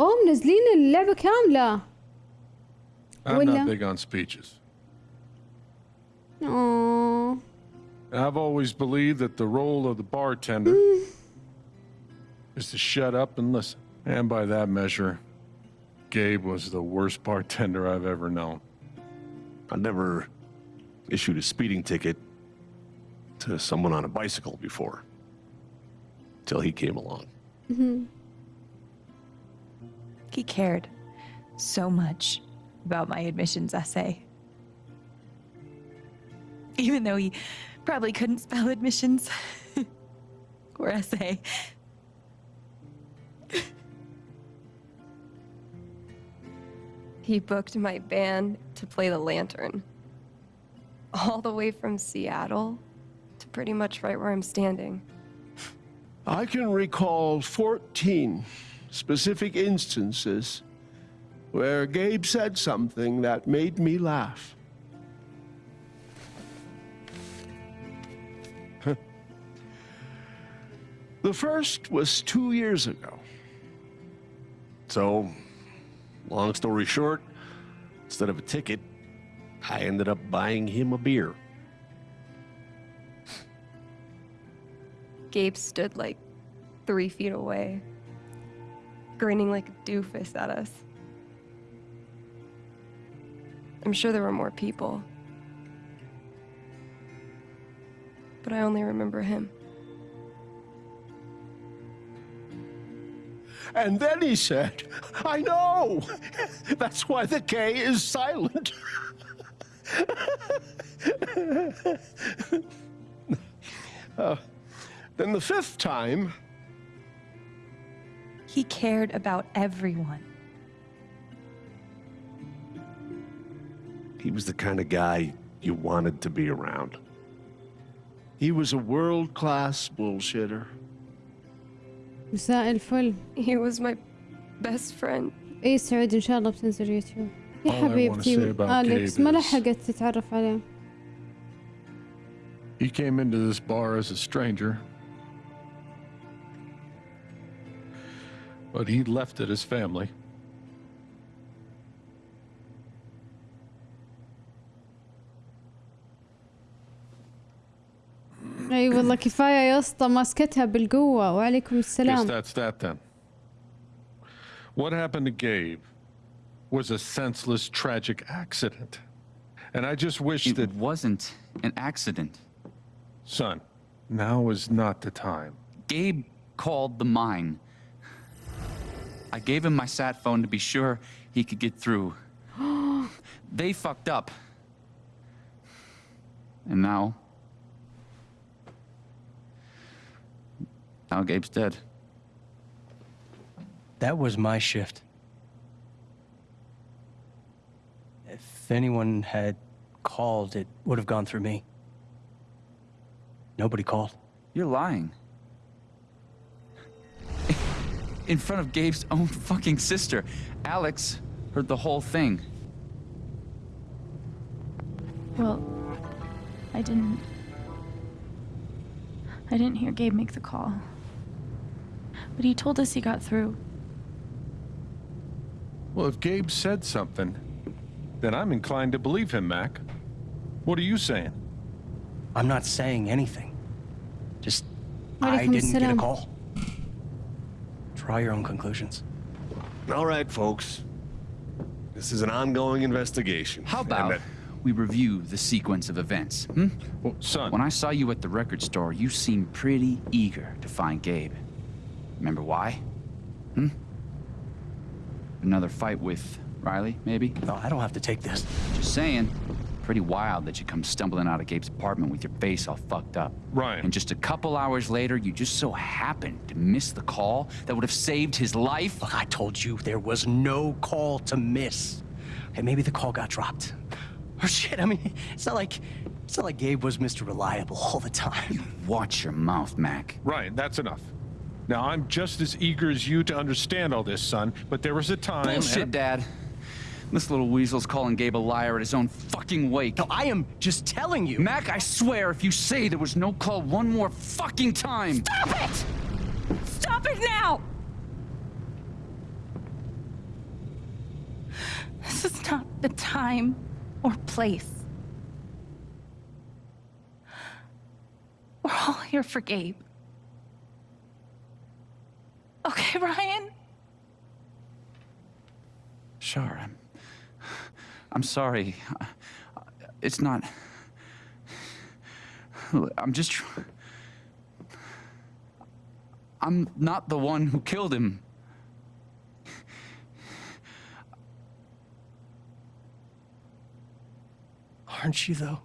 اوه منزلين اللعبة كاملة I'm Wala. not big on speeches. اوه I've always believed that the role of the bartender is to shut up and listen. And by that measure, Gabe was the worst bartender I've ever known. I never issued a speeding ticket to someone on a bicycle before. Till he came along. He cared so much about my admissions essay. Even though he probably couldn't spell admissions or essay. He booked my band to play the lantern. All the way from Seattle to pretty much right where I'm standing. I can recall 14 specific instances where Gabe said something that made me laugh. the first was two years ago. So, long story short, instead of a ticket, I ended up buying him a beer. Gabe stood like three feet away, grinning like a doofus at us. I'm sure there were more people. But I only remember him. And then he said, I know! That's why the K is silent. Uh, then the fifth time, He cared about everyone. He was the kind of guy you wanted to be around. he was a world class bullshitter. مساء الفل He was my best friend. اي سعود ان شاء الله بتنزل يوتيوب يا All I wanna حبيبتي say about اليكس Gabe ما is- لحقت تتعرف عليه He came into this bar as a stranger, but he left it as family. اي والله كفايه يا اسطى ماسكتها بالقوه وعليكم Guess السلام that's that then. What happened to Gabe was a senseless, tragic accident. And I just wish It that, wasn't an accident. son, now is not the time. Gabe called the mine. I gave him my sat phone to be sure he could get through. they fucked up. And now. Now Gabe's dead. That was my shift. If anyone had called, it would have gone through me. Nobody called. You're lying. In front of Gabe's own fucking sister. Alex heard the whole thing. Well, I didn't. I didn't hear Gabe make the call. But he told us he got through. Well, if Gabe said something, then I'm inclined to believe him, Mac. What are you saying? I'm not saying anything. Just, I didn't get a assalam. call. Draw your own conclusions. All right, folks. This is an ongoing investigation. How about that- we review the sequence of events? Hmm? Well, son, When I saw you at the record store, you seemed pretty eager to find Gabe. Remember why? Hmm? Another fight with Riley, maybe? No, I don't have to take this. Just saying. Pretty wild that you come stumbling out of Gabe's apartment with your face all fucked up. Right. And just a couple hours later, you just so happened to miss the call that would have saved his life? Look, I told you there was no call to miss. And maybe the call got dropped. Or shit, I mean, it's not like it's not like Gabe was Mr. Reliable all the time. You Watch your mouth, Mac. Ryan, that's enough. Now, I'm just as eager as you to understand all this, son, but there was a time. Bullshit, and- Dad. This little weasel's calling Gabe a liar at his own fucking wake. No, I am just telling you. Mac, I swear, if you say there was no call one more fucking time. Stop it! Stop it now! This is not the time or place. We're all here for Gabe. Okay, Ryan? Sure, I'm. I'm sorry. It's not. I'm just. tr- I'm not the one who killed him. Aren't you, though?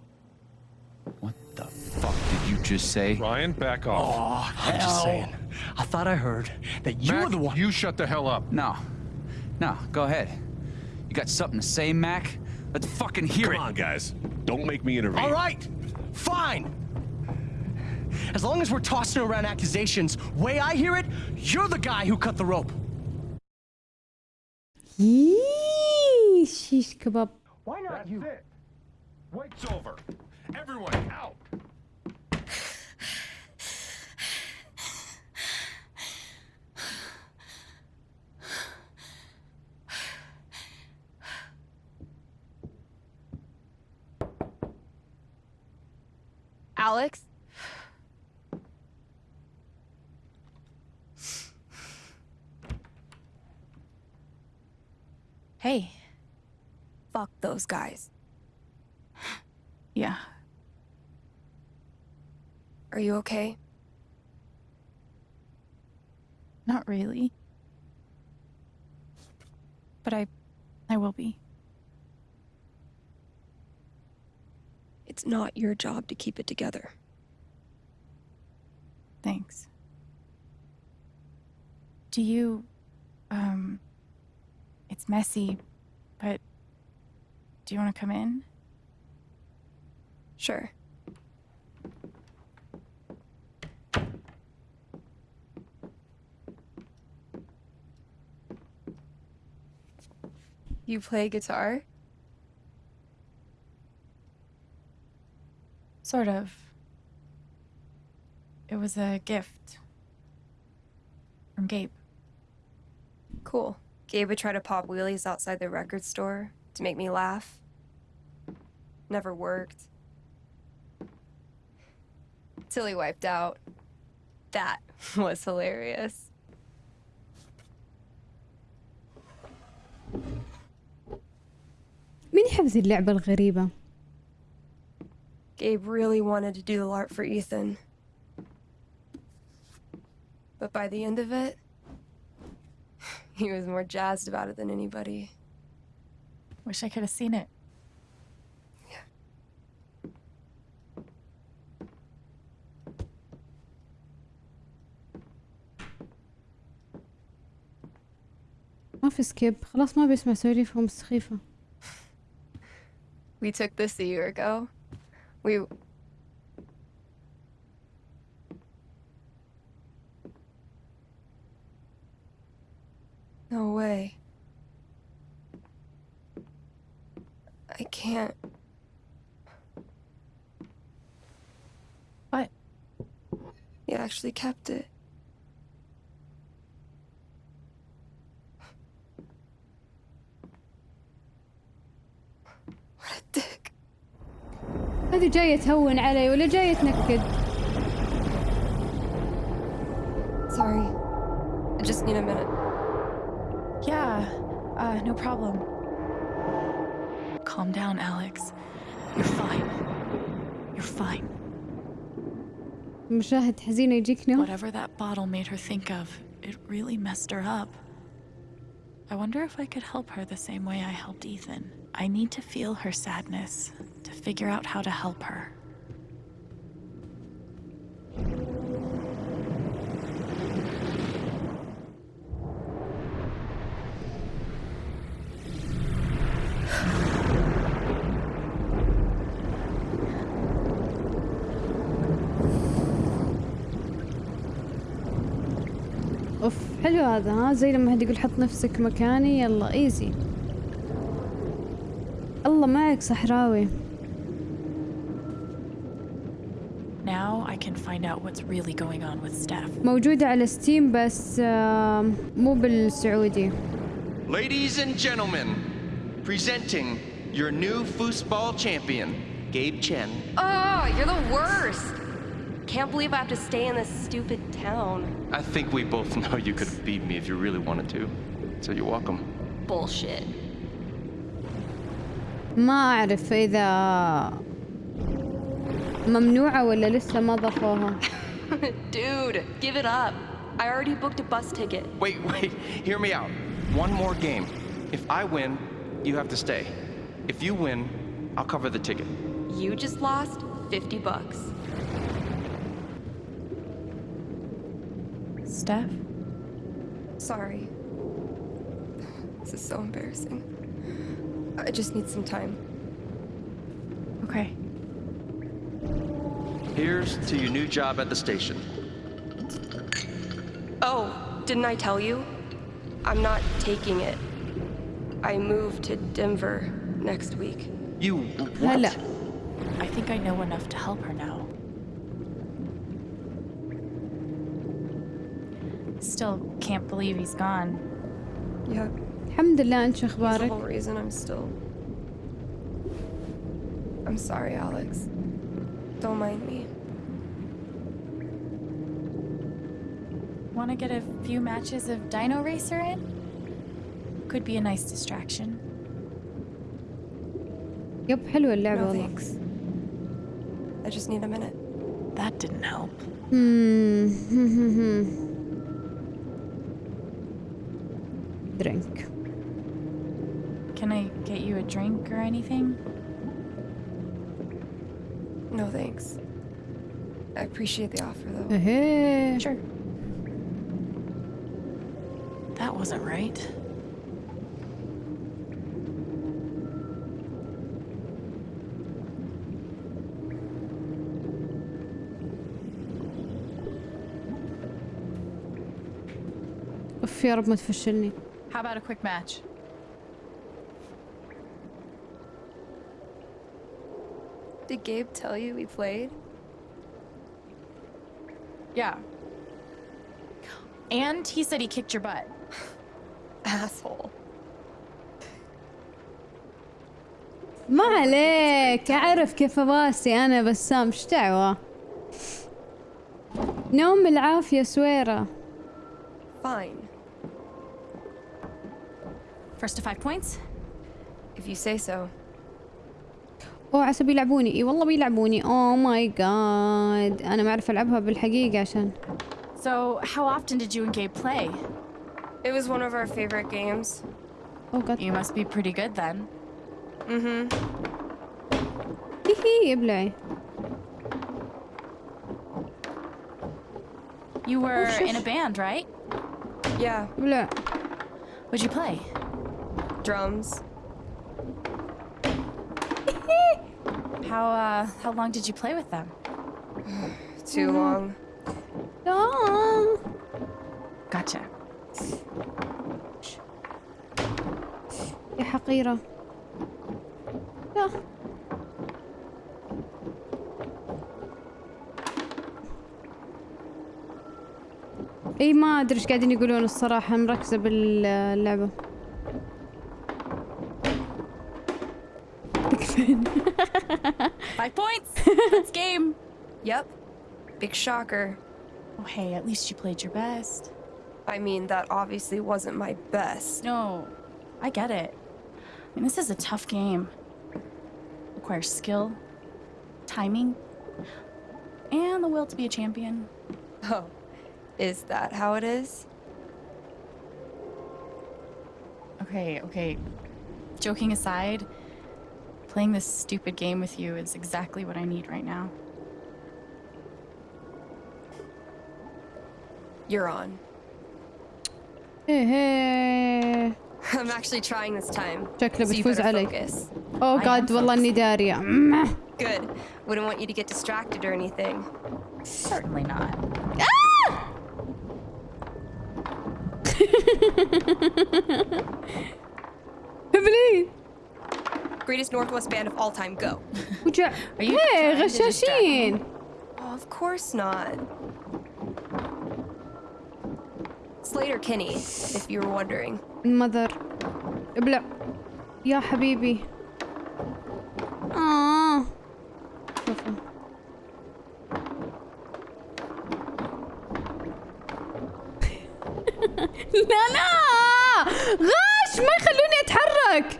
What the fuck did you just say? Ryan, back off. I'm just saying. I thought I heard that you Mac, were the one. you shut the hell up. No. No, go ahead. You got something to say, Mac? Let's fucking hear Come it. on, guys. Don't make me intervene. All right, fine. As long as we're tossing around accusations, way I hear it, you're the guy who cut the rope. Yee, shish kebab. Why not you? it. Wait's over. Everyone out. Alex? Hey. Fuck those guys. Yeah. Are you okay? Not really. But I I will be. It's not your job to keep it together. Thanks. Do you um it's messy, but do you want to come in? Sure. You play guitar? Sort of. It was a gift from Gabe. Cool. Gabe would try to pop wheelies outside the record store to make me laugh. Never worked. Till he wiped out. That was hilarious. مين يحب اللعبة الغريبة؟ Gabe really wanted to do the art for Ethan. But by the end of it, he was more jazzed about it than anybody. Wish I could have seen it. ما في سكيب خلاص ما بيسمع سواليفهم السخيفة We took this a year ago. We. No way. I can't. What? You actually kept it. جاية تهون علي ولا جاية تنكد Sorry. I just need a minute. Yeah, uh, no problem. Calm down, Alex. You're fine. You're fine. مشاهد حزينة يجيك نوم Whatever that bottle made her think of, it really messed her up. I wonder if I could help her the same way I helped Ethan. I need to feel her sadness, to figure out how to help her. اوف حلو هذا ها زي لما حد يقول حط نفسك مكاني يلا ايزي الله معك صحراوي Now I can find out what's really going on with Steph. موجودة على ستيم بس آم، مو بالسعودي Ladies and gentlemen, Presenting your new foosball champion, Gabe Chen. Oh, you're the worst. Can't believe I have to stay in this stupid town. I think we both know you could have beat me if you really wanted to. So you're welcome. Bullshit. ما أعرف إذا ممنوعة ولا لسه ما ضافوها Dude, give it up. I already booked a bus ticket. Wait, wait, hear me out. One more game. If I win, you have to stay. If you win, I'll cover the ticket. You just lost 50 bucks. Steph? Sorry. This is so embarrassing. I just need some time. Okay. Here's to your new job at the station. Oh, didn't I tell you? I'm not taking it. I move to Denver next week. You what? هلا I think I know enough to help her now. Still can't believe he's gone. Yeah, الحمد لله أنت شو he's the أخبارك whole reason I'm still. I'm sorry, Alex. Don't mind me. Want to get a few matches of Dino Racer in? Could be a nice distraction. يب حلوة اللعبة No والله thanks. I just need a minute. That didn't help. Hmm. درينك Can I get you a drink or anything? No thanks. I appreciate the offer though. اهي Sure. wasn't right. اف يا رب ما تفشلني How about a quick match? Did Gabe tell you we played? Yeah. And he said he kicked your butt. Asshole. ما عليك أعرف كيف راسي أنا بسام إيش دعوة نوم العافية سويرة Fine. First to five points? If you say so. أوه عسى بيلعبوني إي والله بيلعبوني أوه ماي جاد أنا ما أعرف ألعبها بالحقيقة عشان So, how often did you and Gabe play? It was one of our favorite games. Oh, God. You must be pretty good then. Mm-hmm. Hehe, You were oh, in a band, right? Yeah. What'd you play? Drums. how uh, how long did you play with them? Too long. Long. يا حقيرة يا اي ما ادري إيش قاعدين يقولون الصراحة مركزة باللعبة تكفين Five points. That's game. Yep. Big shocker. Oh hey, at least you played your best. I mean, that obviously wasn't my best. No, I get it. I mean, this is a tough game. Requires skill, timing, and the will to be a champion. Oh, is that how it is? Okay, okay. Joking aside, playing this stupid game with you is exactly what I need right now. You're on. Hey, hey. I'm actually trying this time. شكله بتفوز عليك. Oh god والله اني دارية. Good. Wouldn't want you to get distracted or anything. Certainly not. Ah! Heavily. Greatest Northwest band of all time, go. Are you hey, Rashashin. Oh, of course not. Sleater-Kinney, if you were wondering. المذر. ابلع. يا حبيبي. آه. لا لا. غاش ما يخلوني أتحرك.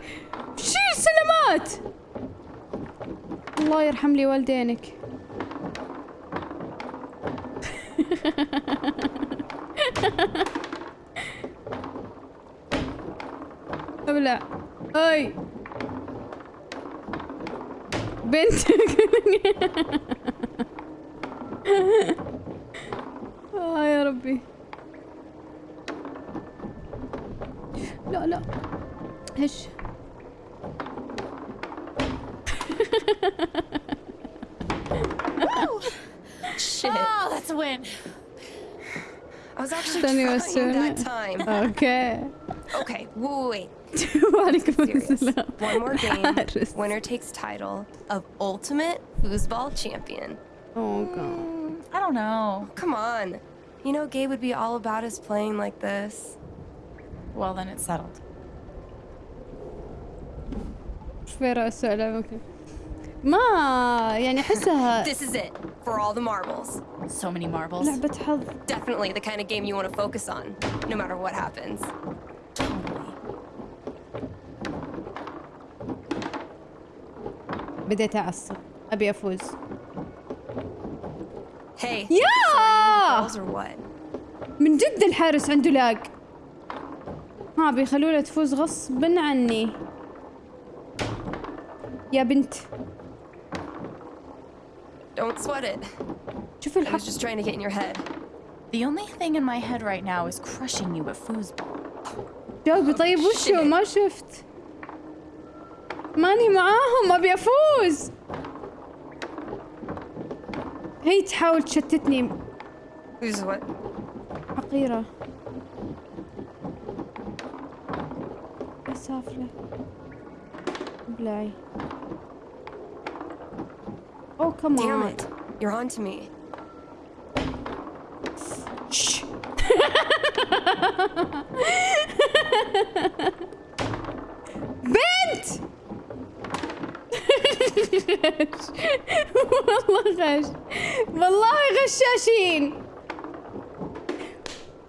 شي السلامات الله يرحم لي والدينك. ابلع اي بنتك آه يا ربي لا لا هش Shit. Oh, that's a win. I was actually trying that time. أوكي Okay, wait, وعليكم wait. Serious. السلام One more game. حارس. Winner takes title of ultimate foosball champion. Oh god. I don't know. Come on. You know Gabe would be all about us playing like this. Well, then it's settled. شويرة السؤال ممكن ما يعني احسها This is it for all the marbles. So many marbles. لعبة حظ Definitely the kind of game you want to focus on, no matter what happens. بديت اعصب ابي افوز Hey. يا? من جد الحارس عنده لاق ها بيخلونا تفوز غصبا عني يا بنت Don't sweat it. شوف I الحق was just trying to get in your head. The only thing in my head right now is crushing you at foosball. جاوبي طيب وشو ما شفت ماني معاهم أبي أفوز. هي تحاول تشتتني? حقيرة سافلة ابلعي Oh come Damn on it. You're on to me. بنت والله غش والله غشاشين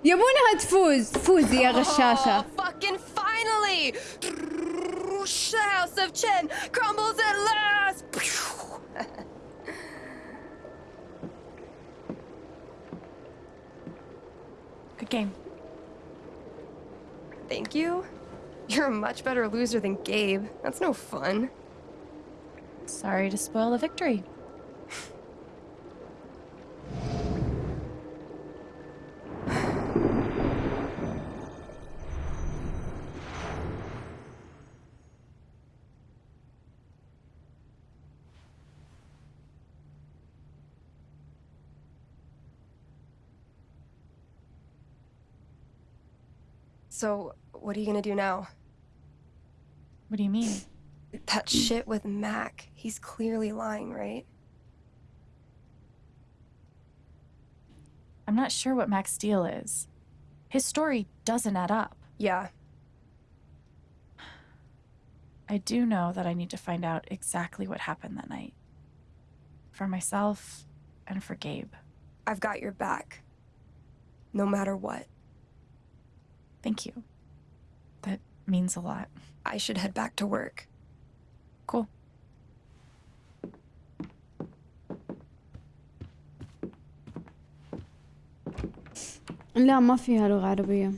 يبونها تفوز فوزي يا غشاشة Oh, fucking finally! The house of Chen crumbles at last! Good game. Thank you? You're a much better loser than Gabe. That's no fun. Sorry to spoil the victory. So, what are you gonna do now? What do you mean? That shit with Mac. He's clearly lying, right? I'm not sure what Mac's deal is. His story doesn't add up. Yeah. I do know that I need to find out exactly what happened that night. For myself and for Gabe. I've got your back. No matter what. Thank you. That means a lot. I should head back to work. Cool. لا ما فيها لغة عربية